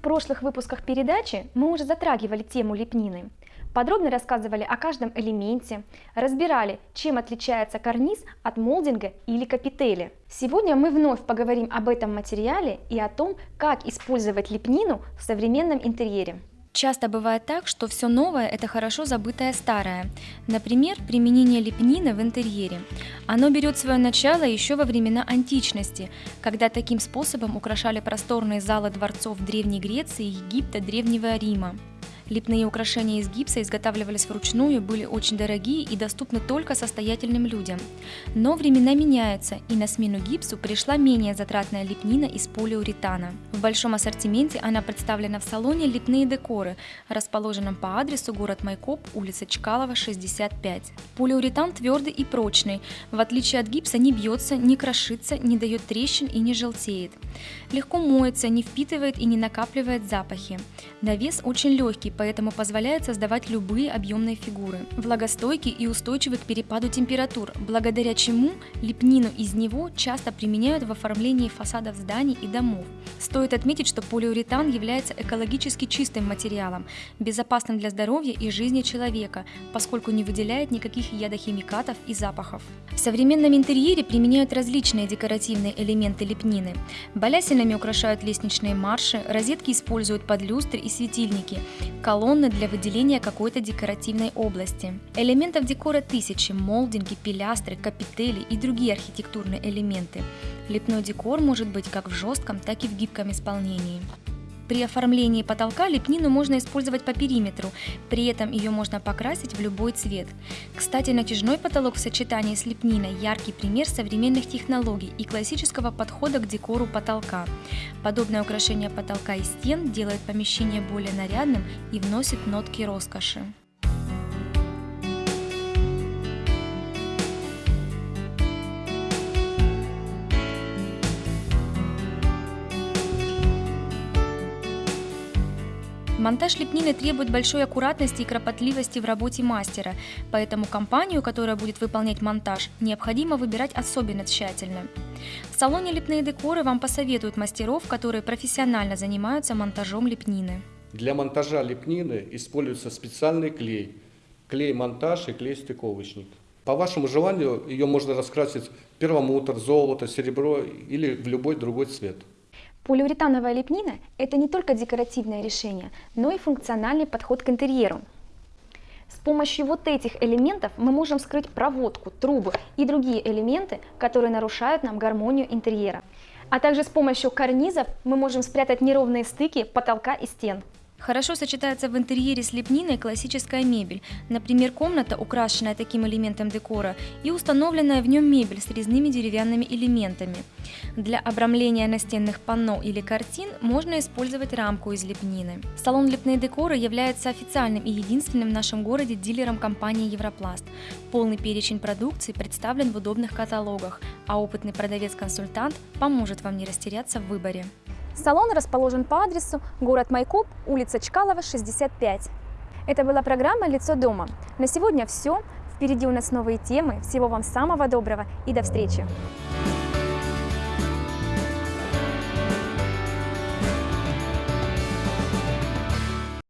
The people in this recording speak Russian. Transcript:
прошлых выпусках передачи мы уже затрагивали тему лепнины. Подробно рассказывали о каждом элементе, разбирали, чем отличается карниз от молдинга или капители. Сегодня мы вновь поговорим об этом материале и о том, как использовать лепнину в современном интерьере. Часто бывает так, что все новое – это хорошо забытое старое. Например, применение лепнины в интерьере. Оно берет свое начало еще во времена античности, когда таким способом украшали просторные залы дворцов Древней Греции, Египта, Древнего Рима. Лепные украшения из гипса изготавливались вручную, были очень дорогие и доступны только состоятельным людям. Но времена меняются, и на смену гипсу пришла менее затратная лепнина из полиуретана. В большом ассортименте она представлена в салоне «Лепные декоры», расположенном по адресу город Майкоп, улица Чкалова, 65. Полиуретан твердый и прочный, в отличие от гипса не бьется, не крошится, не дает трещин и не желтеет. Легко моется, не впитывает и не накапливает запахи. На вес очень легкий, поэтому позволяет создавать любые объемные фигуры. Влагостойкий и устойчивый к перепаду температур, благодаря чему лепнину из него часто применяют в оформлении фасадов зданий и домов. Стоит отметить, что полиуретан является экологически чистым материалом, безопасным для здоровья и жизни человека, поскольку не выделяет никаких ядохимикатов и запахов. В современном интерьере применяют различные декоративные элементы лепнины. Балясинами украшают лестничные марши, розетки используют под люстры и светильники, колонны для выделения какой-то декоративной области. Элементов декора тысячи – молдинги, пилястры, капители и другие архитектурные элементы. Лепной декор может быть как в жестком, так и в гибком исполнении. При оформлении потолка лепнину можно использовать по периметру, при этом ее можно покрасить в любой цвет. Кстати, натяжной потолок в сочетании с лепниной – яркий пример современных технологий и классического подхода к декору потолка. Подобное украшение потолка и стен делает помещение более нарядным и вносит нотки роскоши. Монтаж лепнины требует большой аккуратности и кропотливости в работе мастера, поэтому компанию, которая будет выполнять монтаж, необходимо выбирать особенно тщательно. В салоне «Лепные декоры» вам посоветуют мастеров, которые профессионально занимаются монтажом лепнины. Для монтажа лепнины используется специальный клей. Клей-монтаж и клей-стыковочник. По вашему желанию ее можно раскрасить перламутр, золото, серебро или в любой другой цвет. Полиуретановая лепнина – это не только декоративное решение, но и функциональный подход к интерьеру. С помощью вот этих элементов мы можем скрыть проводку, трубы и другие элементы, которые нарушают нам гармонию интерьера. А также с помощью карнизов мы можем спрятать неровные стыки потолка и стен. Хорошо сочетается в интерьере с лепниной классическая мебель, например, комната, украшенная таким элементом декора, и установленная в нем мебель с резными деревянными элементами. Для обрамления настенных панно или картин можно использовать рамку из лепнины. Салон «Лепные декоры» является официальным и единственным в нашем городе дилером компании «Европласт». Полный перечень продукции представлен в удобных каталогах, а опытный продавец-консультант поможет вам не растеряться в выборе. Салон расположен по адресу город Майкоп, улица Чкалова, 65. Это была программа «Лицо дома». На сегодня все. Впереди у нас новые темы. Всего вам самого доброго и до встречи!